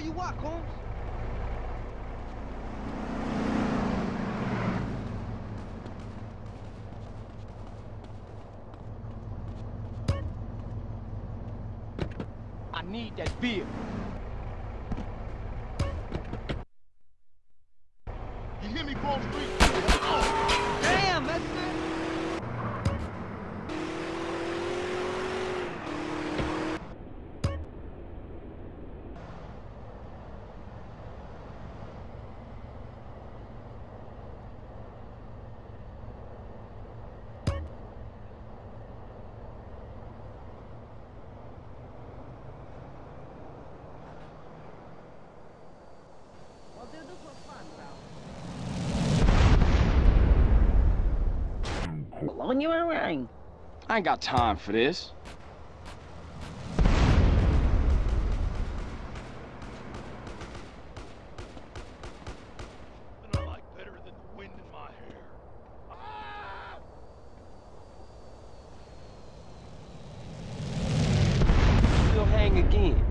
Where you at, Combs? I need that beer. You hear me, Grove Street? Damn, that's it. We'll do this for fun, you around. I ain't got time for this. Nothing I like better than the wind in my hair. Ah! You'll hang again.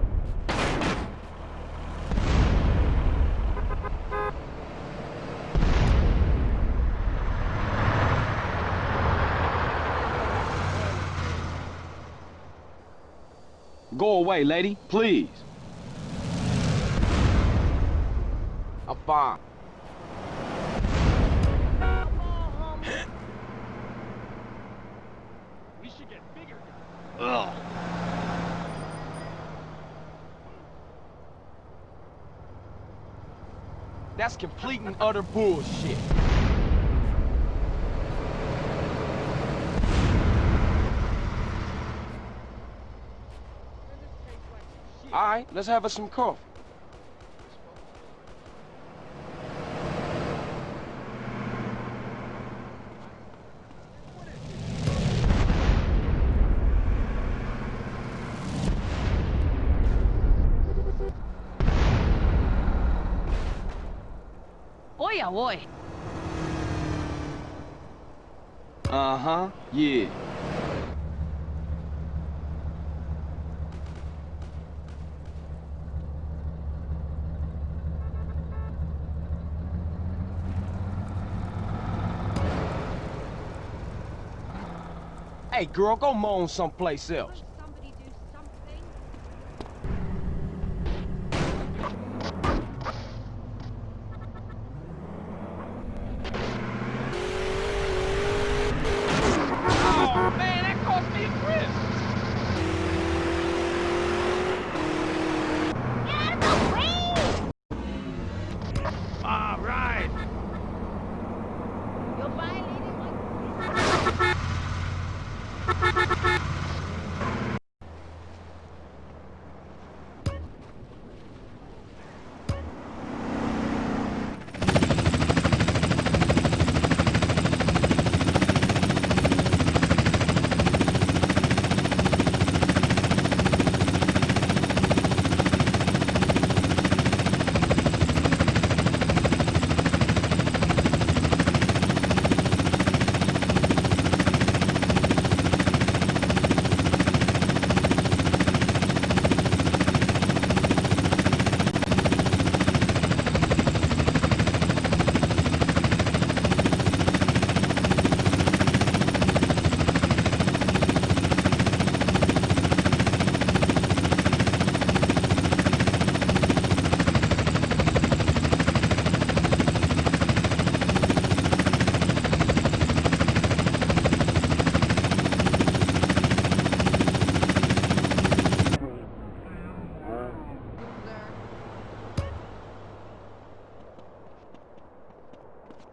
Go away, lady, please. I'm fine. We should get bigger. Ugh. That's complete and utter bullshit. Right, let's have us some coffee. Oi, oi. Uh-huh, yeah. Hey, girl, go moan someplace else. Oh, man, that cost me a grip. All right. You're violating my...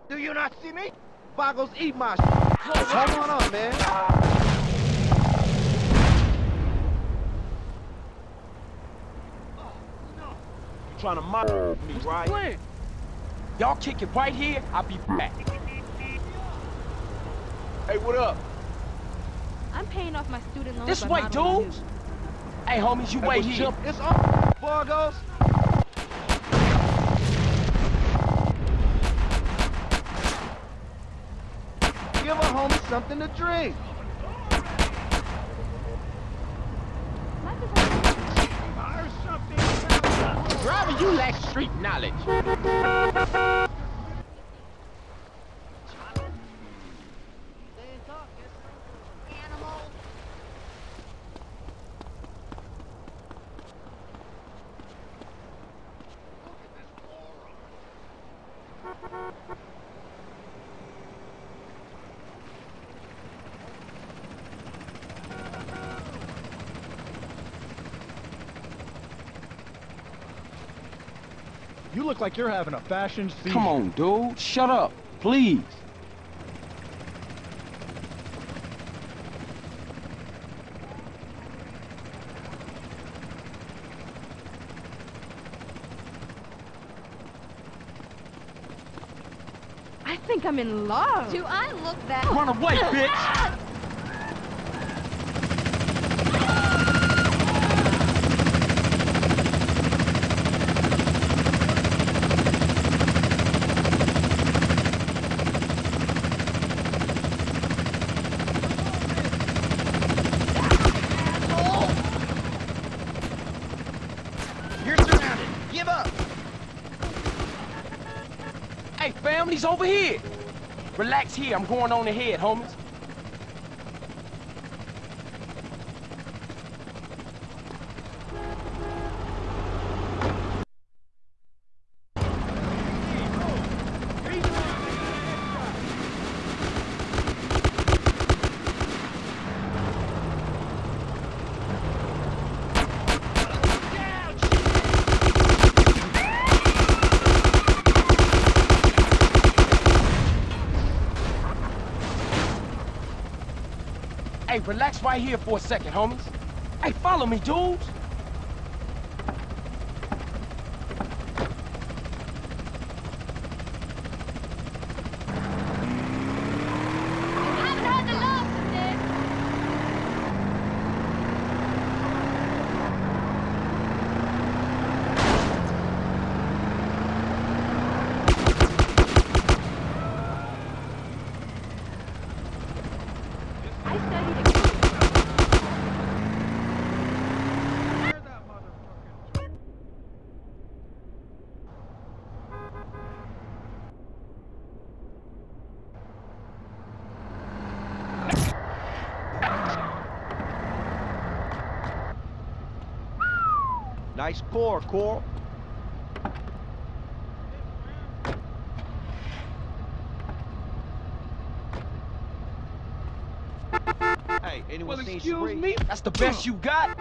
Do you not see me? Boggles eat my shit. Hold on up, man. You trying to mock me, right? Y'all kick it right here, I'll be back. Hey, what up? I'm paying off my student loans. This by way, dudes. Hey, homies, you Hey, wait well, here. jump- It's on, Boggles. Give a something to drink. Life is hard. Fire something. lacks street knowledge. You look like you're having a fashion season. Come on, dude. Shut up, please. I think I'm in love. Do I look that? Run away, bitch! You're surrounded. Give up. Family's over here. Relax here. I'm going on ahead, homies. Hey, relax right here for a second, homies. Hey, follow me, dudes. haven't had the last of this. I studied at Nice pour, Coral. Hey, anyone Well, seen excuse Cherie? me? That's the best you got?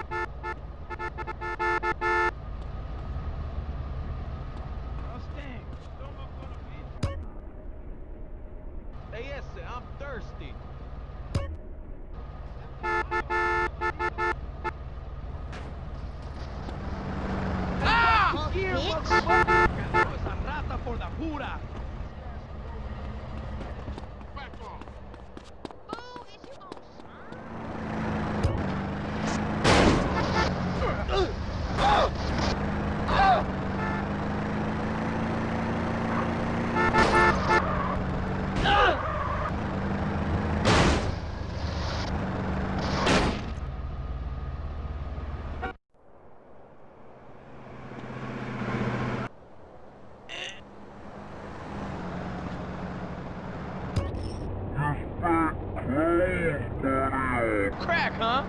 Crack, huh?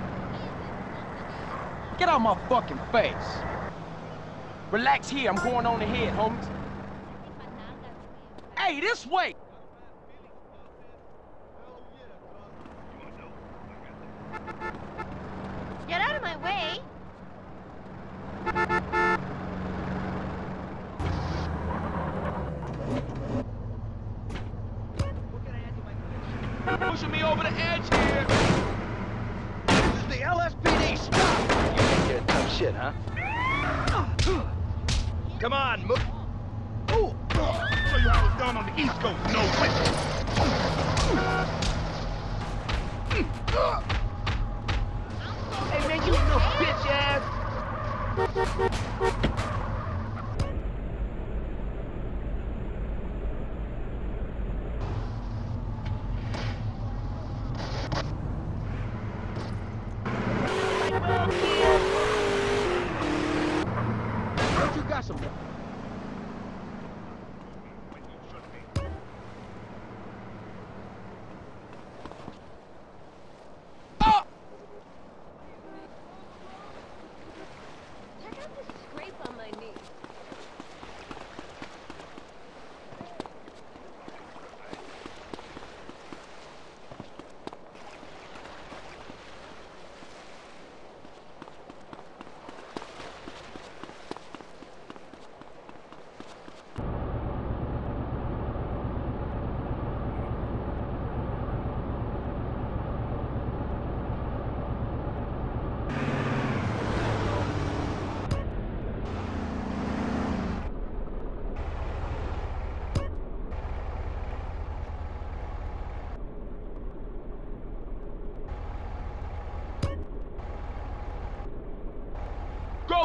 Get out my fucking face. Relax here. I'm going on ahead, homies. Hey, this way! Get out of my way. Pushing me over the edge here. This is the LSPD. Stop! You think you're tough shit, huh? Come on, move. Show you how it's done on the East Coast. No way. Hey, man, you little bitch ass. Don't you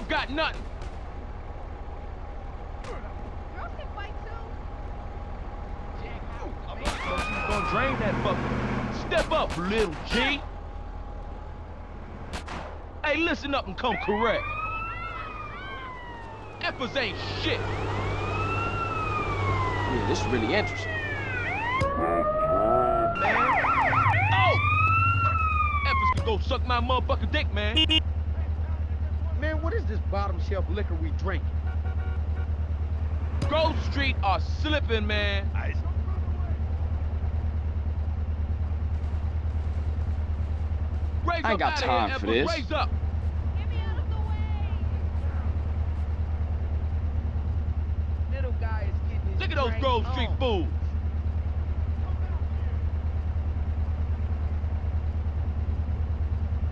got some got nothing. Girls can fight too. I'm not so she's gonna drain that fucker. Step up, little G. Hey, listen up and come correct. Effers ain't shit. Yeah, this is really interesting. Man. Oh! Effers can go suck my motherfucking dick, man. Man, what is this bottom shelf liquor we drink? Grove Street are slipping, man. Ice. Raise I ain't got time here, for Effers. this. Raise up. Get me out of the way. Little guy is getting his Look at those drink Grove Street on. fools.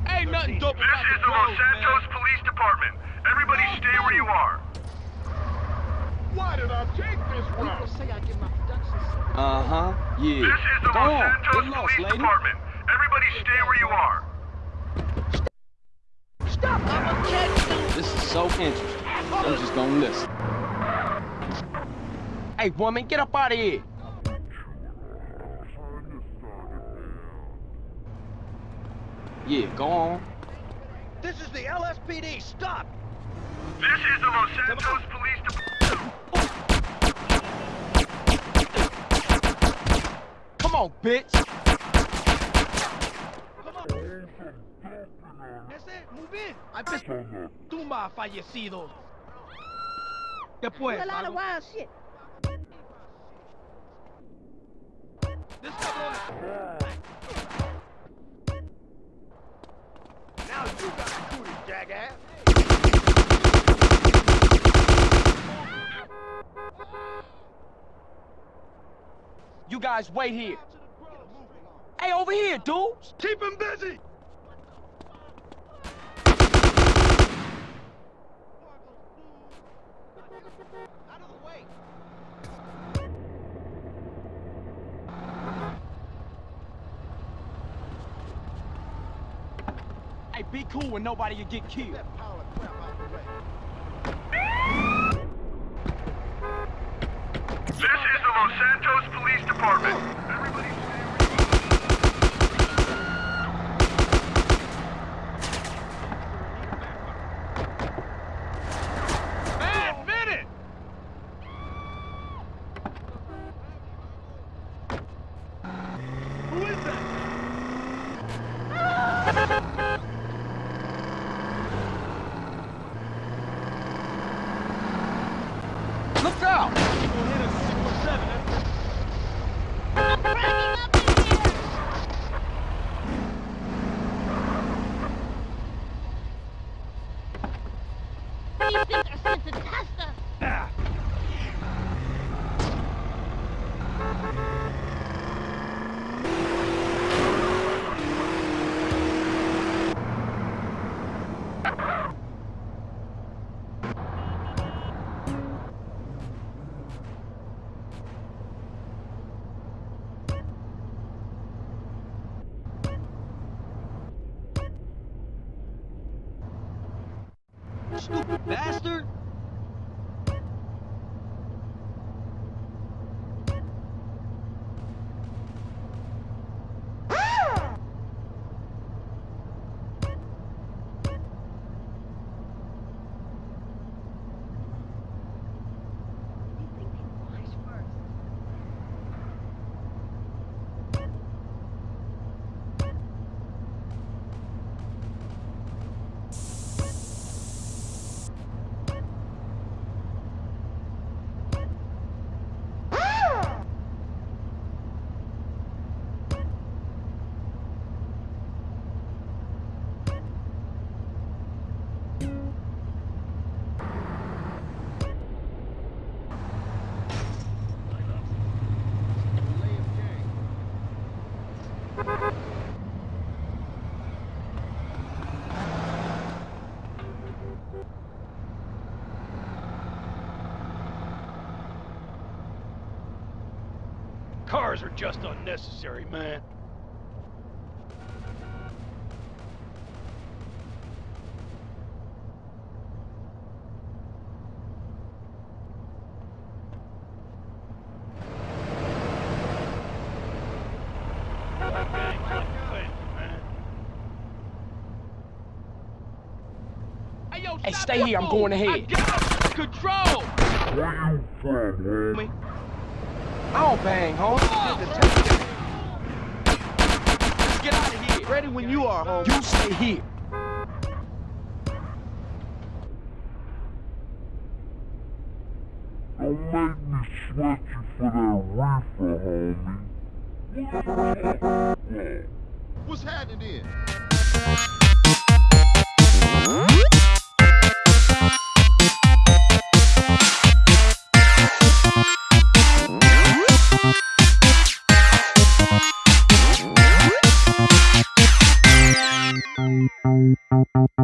Ain't nothing dope This about is the the Los Grove, Santos man. Police Department. Everybody stay where you are. Why did I take this People route? say I get my production Uh-huh. Yeah. This is the Go Los on. Santos Get lost, lady. Department. Everybody stay where you are. Stop! I'm a catch This is so interesting. I'm just gonna listen. Hey, woman, get up out of here. Yeah, go on. This is the LSPD. Stop! This is the Los Santos Police Department. Come on, bitch. Come on. That's it. Move in. I bet tumba fallecidos. Después. There's a lot of wild shit. This you guys wait here. Hey, over here, dudes. Keep him busy! Out of the way. Hey, be cool when nobody will get killed. That pile of crap out the way. This is the Los Santos Police Department. Everybody stay where you are. Man, minute! Who is that? Look out! Gonna hit us 617, eh? I'm breaking up in here. These things are sent to test us. Ah. Stupid bastard. cars are just unnecessary, man. Hey, stay here. I'm going ahead. Control! I don't bang, homie. Just to take it. Let's get out of here. Ready when you are, homie. You stay here. Don't make me sweat you for that reefer, homie. What's happening then? you.